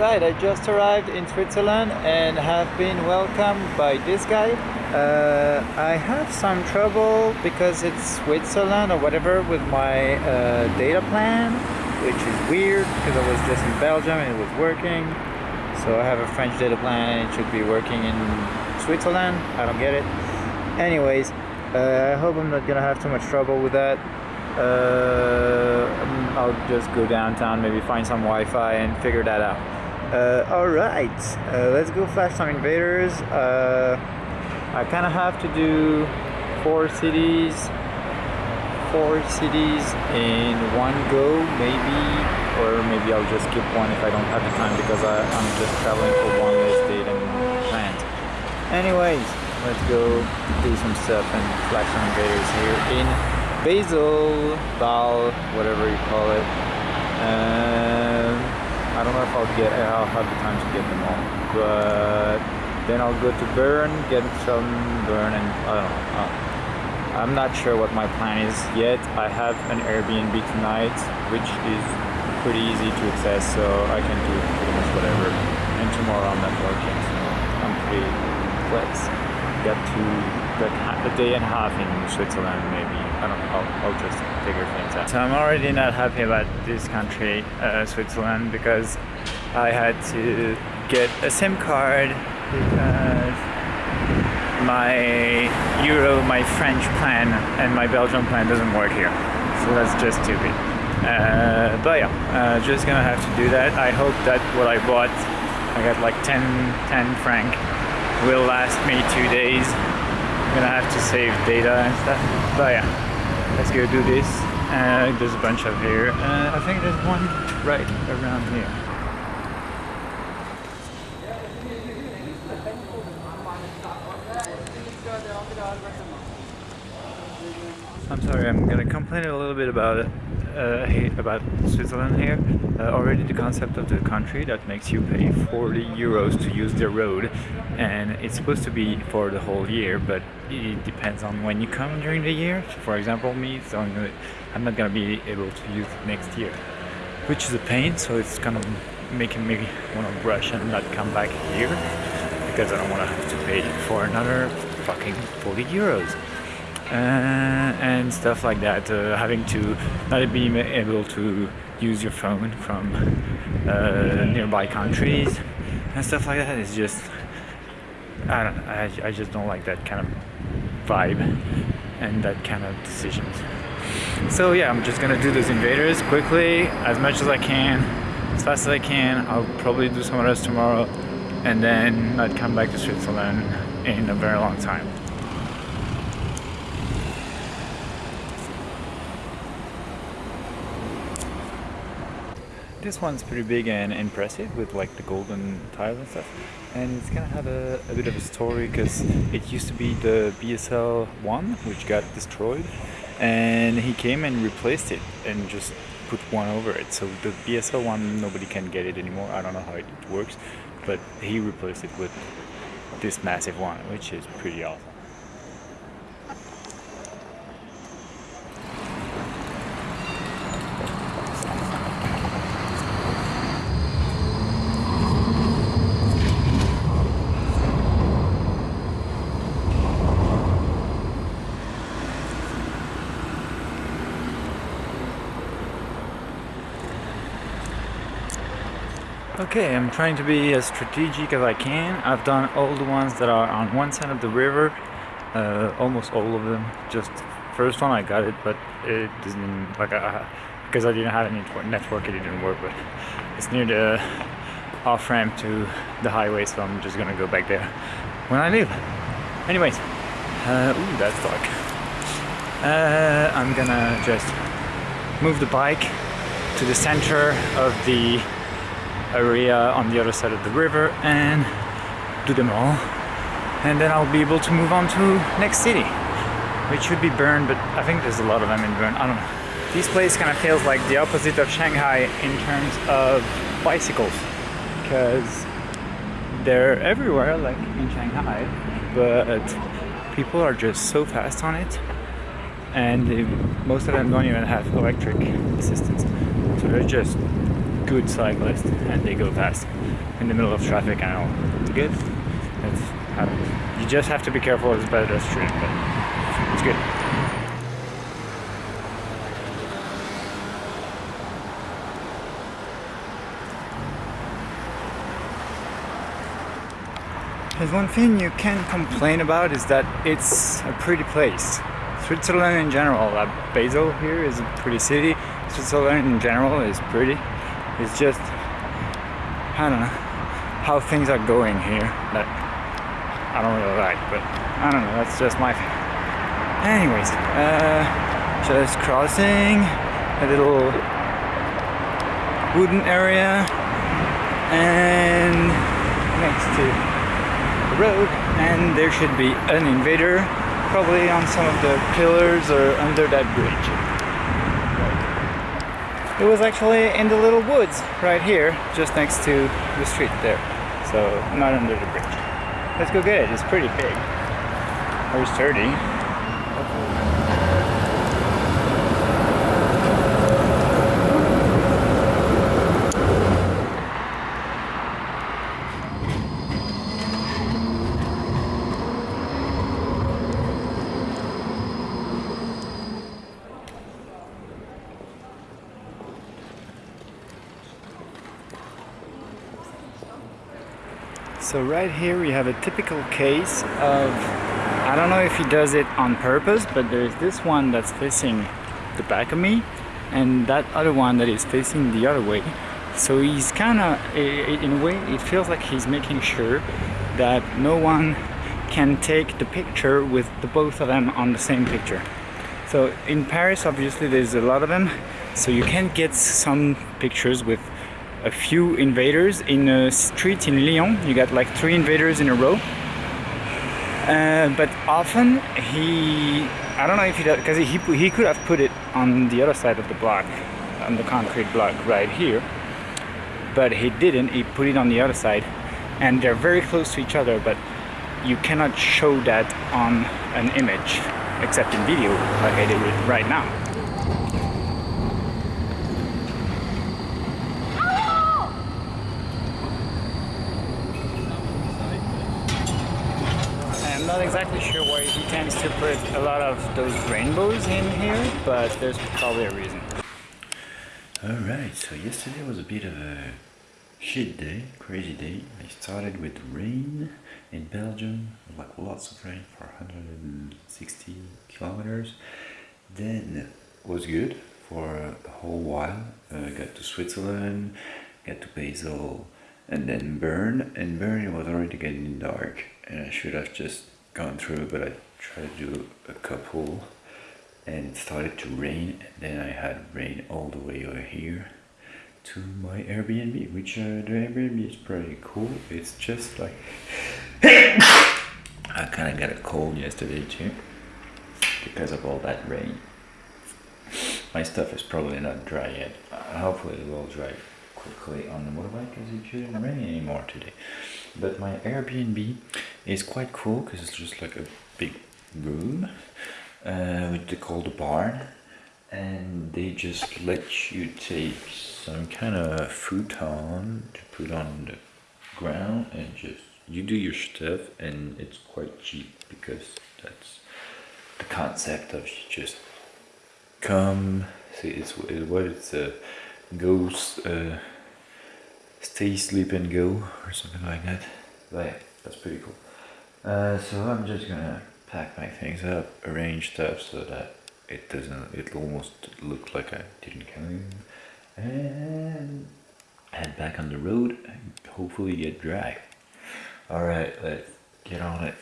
Alright, I just arrived in Switzerland and have been welcomed by this guy. Uh, I have some trouble because it's Switzerland or whatever with my uh, data plan, which is weird because I was just in Belgium and it was working. So I have a French data plan and it should be working in Switzerland. I don't get it. Anyways, uh, I hope I'm not gonna have too much trouble with that. Uh, I'll just go downtown, maybe find some Wi-Fi and figure that out. Uh, Alright, uh, let's go flash some invaders. Uh, I kind of have to do four cities, four cities in one go, maybe, or maybe I'll just skip one if I don't have the time because I, I'm just traveling for one less date and plant. Anyways, let's go do some stuff and flash some invaders here in Basel, Bâle, whatever you call it. I don't know if I'll get, I'll have the time to get them all, but then I'll go to Bern, get some Bern, and I don't know. Uh, I'm not sure what my plan is yet. I have an Airbnb tonight, which is pretty easy to access, so I can do pretty much whatever. And tomorrow I'm not working, so I'm pretty flex. Got to a day and a half in Switzerland, maybe. I don't know. I'll, I'll just figure things out. So I'm already not happy about this country, uh, Switzerland, because I had to get a SIM card because my Euro, my French plan, and my Belgian plan doesn't work here. So that's just stupid. Uh, but yeah, uh, just gonna have to do that. I hope that what I bought, I got like 10, 10 franc, will last me two days. Gonna have to save data and stuff. But yeah, let's go do this. Uh, there's a bunch of here. Uh, I think there's one right around here. I'm sorry, I'm gonna complain a little bit about uh, about Switzerland here. Uh, already the concept of the country that makes you pay 40 euros to use the road and it's supposed to be for the whole year but it depends on when you come during the year. For example me, so I'm not gonna be able to use it next year which is a pain so it's kind of making me want to rush and not come back here because I don't want to have to pay for another fucking 40 euros and stuff like that. Uh, having to not be able to use your phone from uh, nearby countries and stuff like that is just I don't I, I just don't like that kind of vibe and that kind of decisions. So yeah, I'm just gonna do those invaders quickly, as much as I can, as fast as I can. I'll probably do some of those tomorrow and then not come back to Switzerland in a very long time. This one's pretty big and impressive with like the golden tiles and stuff. And it's gonna have a, a bit of a story because it used to be the BSL 1 which got destroyed and he came and replaced it and just put one over it. So the BSL 1 nobody can get it anymore. I don't know how it works but he replaced it with this massive one which is pretty awesome. Okay, I'm trying to be as strategic as I can. I've done all the ones that are on one side of the river, uh, almost all of them. Just first one I got it, but it doesn't like I, because I didn't have any network, it didn't work. But it's near the off ramp to the highway, so I'm just gonna go back there when I leave. Anyways, uh, ooh, that's dark. Uh, I'm gonna just move the bike to the center of the area on the other side of the river and do them all. And then I'll be able to move on to next city which should be Bern but I think there's a lot of them in Bern. I don't know. This place kind of feels like the opposite of Shanghai in terms of bicycles because they're everywhere like in Shanghai but people are just so fast on it and they, most of them don't even have electric assistance. So they're just good cyclists and they go fast in the middle of traffic and all. Good. It's, you just have to be careful as as stream, but it's good. There's one thing you can complain about is that it's a pretty place. Switzerland in general, uh, Basel here is a pretty city. Switzerland in general is pretty. It's just, I don't know, how things are going here that I don't really like, but I don't know, that's just my thing. Anyways, uh, just crossing a little wooden area and next to the road and there should be an invader probably on some of the pillars or under that bridge. It was actually in the little woods right here just next to the street there so not under the bridge. Let's go get it, it's pretty big. Very sturdy. So right here we have a typical case of, I don't know if he does it on purpose, but there's this one that's facing the back of me and that other one that is facing the other way. So he's kind of, in a way, it feels like he's making sure that no one can take the picture with the both of them on the same picture. So in Paris, obviously, there's a lot of them, so you can get some pictures with a few invaders in a street in Lyon. You got like three invaders in a row. Uh, but often he, I don't know if he does, because he, he could have put it on the other side of the block, on the concrete block right here. But he didn't, he put it on the other side. And they're very close to each other, but you cannot show that on an image, except in video, like I did right now. Not exactly sure why he tends to put a lot of those rainbows in here, but there's probably a reason. Alright, so yesterday was a bit of a shit day, crazy day. I started with rain in Belgium, like lots of rain for 160 kilometers. Then was good for a whole while. Uh, got to Switzerland, got to Basel, and then Bern. And Bern was already getting dark, and I should have just gone through, but I tried to do a couple and it started to rain and then I had rain all the way over here to my Airbnb, which uh, the Airbnb is pretty cool. It's just like I kind of got a cold yesterday too because of all that rain. My stuff is probably not dry yet. Hopefully it will dry quickly on the motorbike because it shouldn't rain anymore today. But my Airbnb is quite cool because it's just like a big room uh, which they call the barn and they just let you take some kind of futon to put on the ground and just you do your stuff and it's quite cheap because that's the concept of just come see it's, it's what it's a ghost uh, stay sleep and go or something like that. But yeah that's pretty cool uh, so I'm just gonna pack my things up arrange stuff so that it doesn't it almost look like I didn't come and head back on the road and hopefully get dry. All right let's get on it